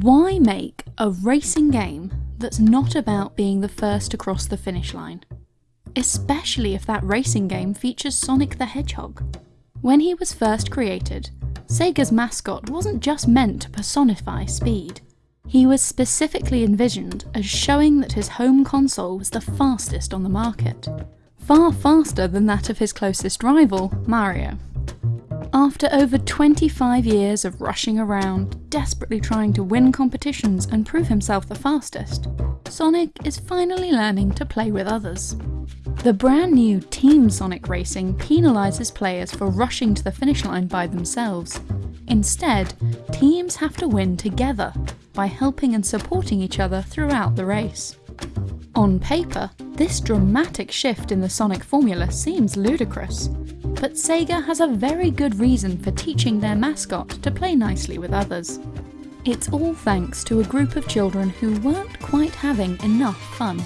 Why make a racing game that's not about being the first to cross the finish line? Especially if that racing game features Sonic the Hedgehog. When he was first created, Sega's mascot wasn't just meant to personify speed. He was specifically envisioned as showing that his home console was the fastest on the market. Far faster than that of his closest rival, Mario. After over 25 years of rushing around, desperately trying to win competitions and prove himself the fastest, Sonic is finally learning to play with others. The brand new Team Sonic Racing penalises players for rushing to the finish line by themselves. Instead, teams have to win together by helping and supporting each other throughout the race. On paper, this dramatic shift in the Sonic formula seems ludicrous, but Sega has a very good reason for teaching their mascot to play nicely with others. It's all thanks to a group of children who weren't quite having enough fun.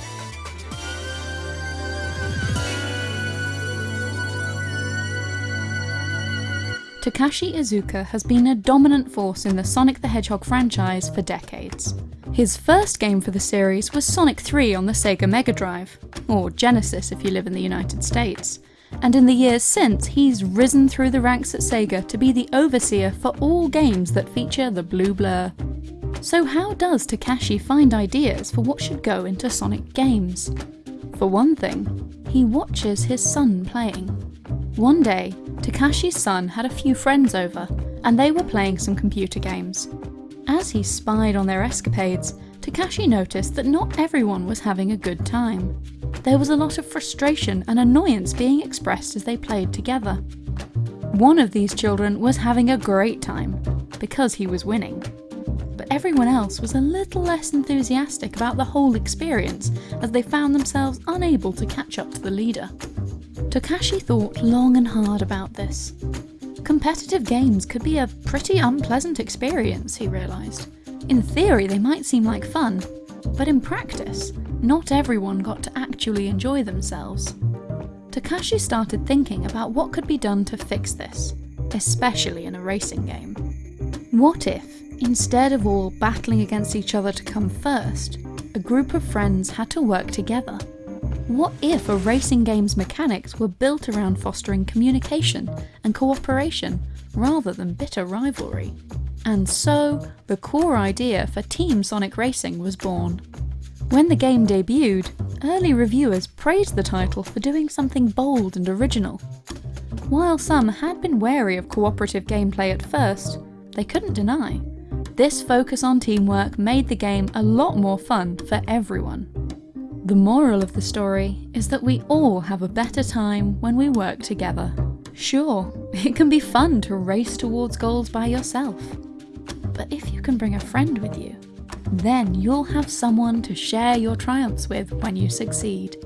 Takashi Iizuka has been a dominant force in the Sonic the Hedgehog franchise for decades. His first game for the series was Sonic 3 on the Sega Mega Drive, or Genesis if you live in the United States, and in the years since he's risen through the ranks at Sega to be the overseer for all games that feature the blue blur. So how does Takashi find ideas for what should go into Sonic games? For one thing, he watches his son playing. One day, Takashi's son had a few friends over, and they were playing some computer games. As he spied on their escapades, Takashi noticed that not everyone was having a good time. There was a lot of frustration and annoyance being expressed as they played together. One of these children was having a great time, because he was winning. But everyone else was a little less enthusiastic about the whole experience as they found themselves unable to catch up to the leader. Takashi thought long and hard about this. Competitive games could be a pretty unpleasant experience, he realised. In theory they might seem like fun, but in practice, not everyone got to actually enjoy themselves. Takashi started thinking about what could be done to fix this, especially in a racing game. What if, instead of all battling against each other to come first, a group of friends had to work together what if a racing game's mechanics were built around fostering communication and cooperation rather than bitter rivalry? And so, the core idea for Team Sonic Racing was born. When the game debuted, early reviewers praised the title for doing something bold and original. While some had been wary of cooperative gameplay at first, they couldn't deny. This focus on teamwork made the game a lot more fun for everyone. The moral of the story is that we all have a better time when we work together. Sure, it can be fun to race towards goals by yourself. But if you can bring a friend with you, then you'll have someone to share your triumphs with when you succeed.